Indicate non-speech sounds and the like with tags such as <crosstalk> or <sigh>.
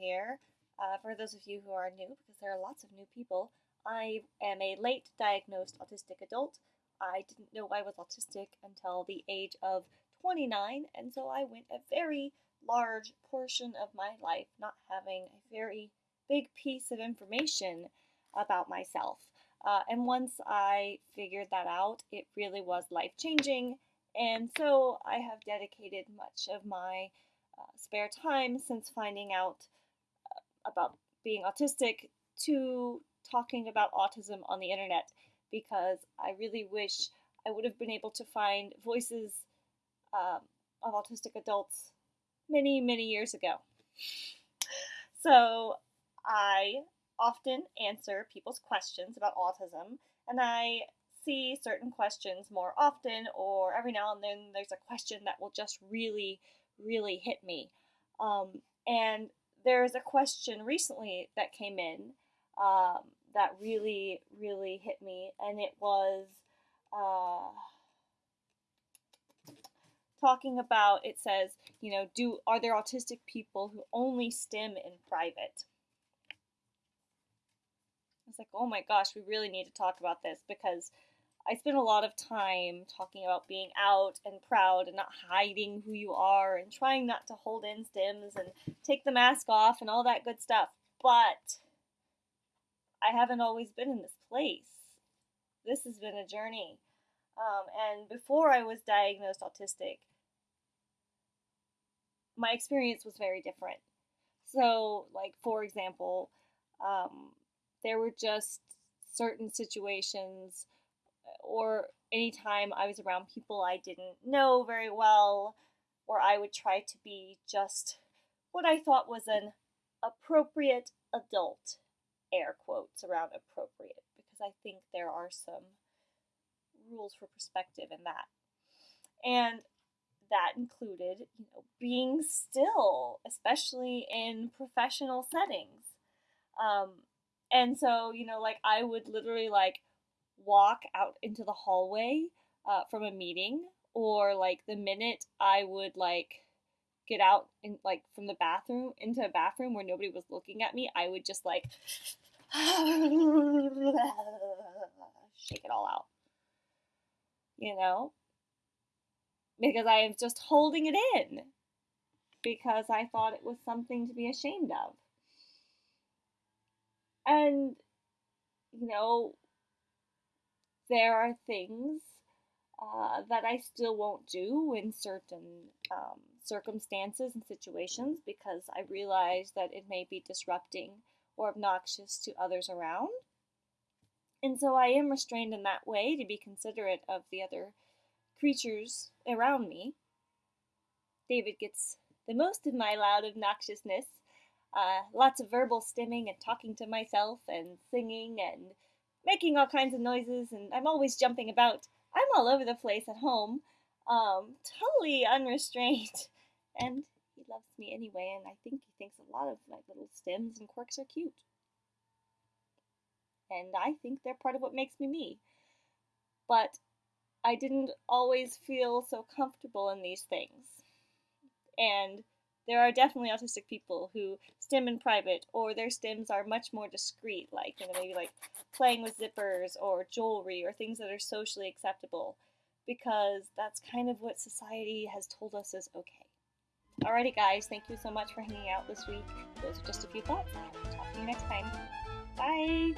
Here. Uh, for those of you who are new, because there are lots of new people, I am a late diagnosed autistic adult. I didn't know I was autistic until the age of 29, and so I went a very large portion of my life not having a very big piece of information about myself. Uh, and once I figured that out, it really was life changing, and so I have dedicated much of my uh, spare time since finding out uh, about being autistic to talking about autism on the internet because I really wish I would have been able to find voices um, of autistic adults many, many years ago. So I often answer people's questions about autism, and I see certain questions more often, or every now and then there's a question that will just really really hit me. Um, and there's a question recently that came in um, that really, really hit me, and it was uh, talking about. It says, you know, do are there autistic people who only stim in private? I was like, oh my gosh, we really need to talk about this because I spend a lot of time talking about being out and proud and not hiding who you are and trying not to hold in stims and take the mask off and all that good stuff. But I haven't always been in this place. This has been a journey. Um, and before I was diagnosed autistic, my experience was very different. So, like, for example, um, there were just certain situations or anytime I was around people I didn't know very well, or I would try to be just what I thought was an appropriate adult, air quotes around appropriate, because I think there are some rules for perspective in that. And that included, you know, being still, especially in professional settings. Um, and so, you know, like I would literally like walk out into the hallway uh, from a meeting or like the minute I would like get out in like from the bathroom into a bathroom where nobody was looking at me, I would just like <sighs> shake it all out. You know? Because I am just holding it in because I thought it was something to be ashamed of. And you know, there are things uh, that I still won't do in certain um, circumstances and situations because I realize that it may be disrupting or obnoxious to others around. And so I am restrained in that way to be considerate of the other creatures around me. David gets the most of my loud obnoxiousness. Uh, lots of verbal stimming and talking to myself and singing and making all kinds of noises, and I'm always jumping about. I'm all over the place at home, um, totally unrestrained. <laughs> And he loves me anyway, and I think he thinks a lot of my little stims and quirks are cute. And I think they're part of what makes me me. But I didn't always feel so comfortable in these things. And there are definitely autistic people who stim in private, or their stims are much more discreet, like you know maybe like playing with zippers or jewelry or things that are socially acceptable, because that's kind of what society has told us is okay. Alrighty, guys, thank you so much for hanging out this week. Those are just a few thoughts. Talk to you next time. Bye.